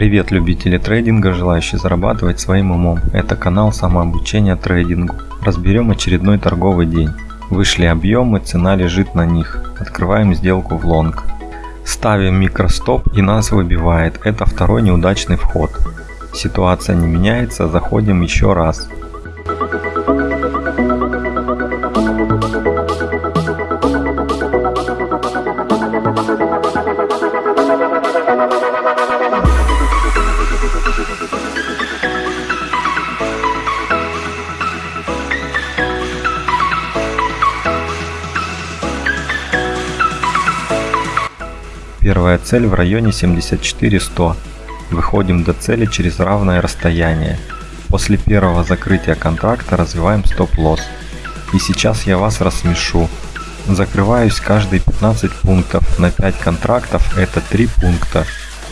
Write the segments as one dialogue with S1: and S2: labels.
S1: Привет любители трейдинга, желающие зарабатывать своим умом. Это канал самообучения трейдингу. Разберем очередной торговый день. Вышли объемы, цена лежит на них. Открываем сделку в лонг. Ставим микростоп и нас выбивает. Это второй неудачный вход. Ситуация не меняется, заходим еще раз. Первая цель в районе 74-100. Выходим до цели через равное расстояние. После первого закрытия контракта развиваем стоп-лосс. И сейчас я вас рассмешу. Закрываюсь каждые 15 пунктов. На 5 контрактов это 3 пункта.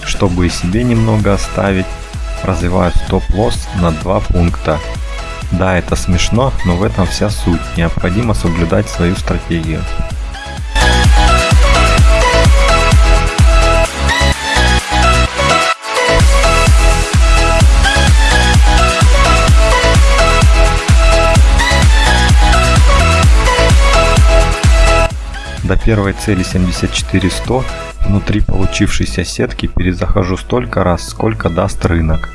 S1: Чтобы и себе немного оставить, развиваю стоп-лосс на 2 пункта. Да, это смешно, но в этом вся суть. Необходимо соблюдать свою стратегию. До первой цели 74-100 внутри получившейся сетки перезахожу столько раз, сколько даст рынок.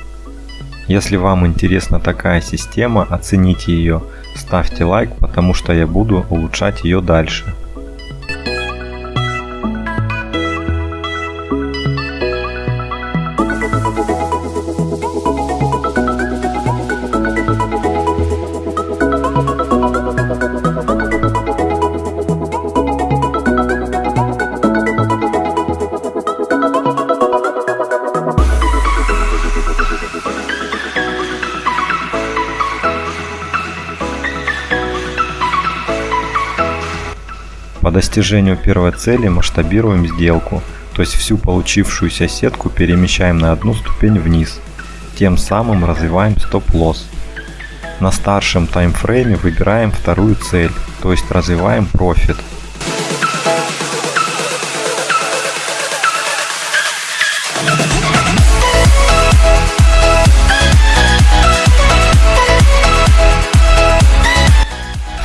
S1: Если вам интересна такая система, оцените ее, ставьте лайк, потому что я буду улучшать ее дальше. По достижению первой цели масштабируем сделку, то есть всю получившуюся сетку перемещаем на одну ступень вниз, тем самым развиваем стоп-лосс. На старшем таймфрейме выбираем вторую цель, то есть развиваем профит.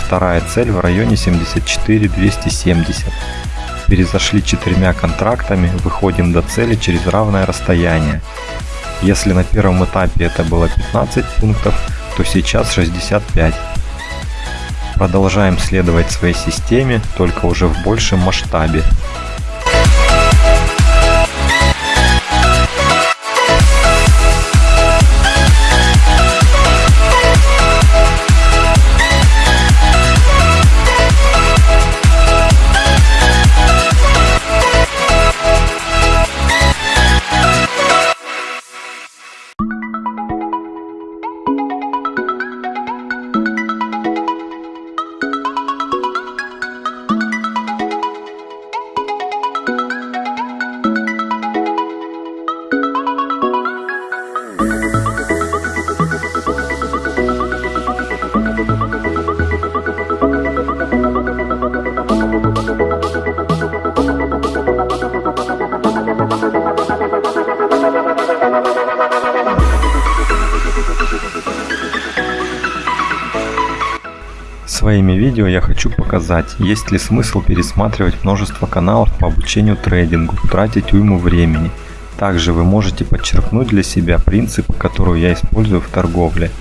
S1: Вторая цель в районе 74 270. Перезашли четырьмя контрактами, выходим до цели через равное расстояние. Если на первом этапе это было 15 пунктов, то сейчас 65. Продолжаем следовать своей системе, только уже в большем масштабе. Своими видео я хочу показать, есть ли смысл пересматривать множество каналов по обучению трейдингу, тратить уйму времени. Также вы можете подчеркнуть для себя принципы, которые я использую в торговле.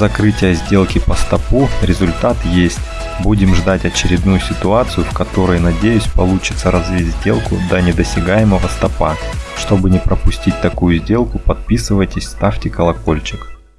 S1: Закрытия сделки по стопу результат есть. Будем ждать очередную ситуацию, в которой, надеюсь, получится развить сделку до недосягаемого стопа. Чтобы не пропустить такую сделку, подписывайтесь, ставьте колокольчик.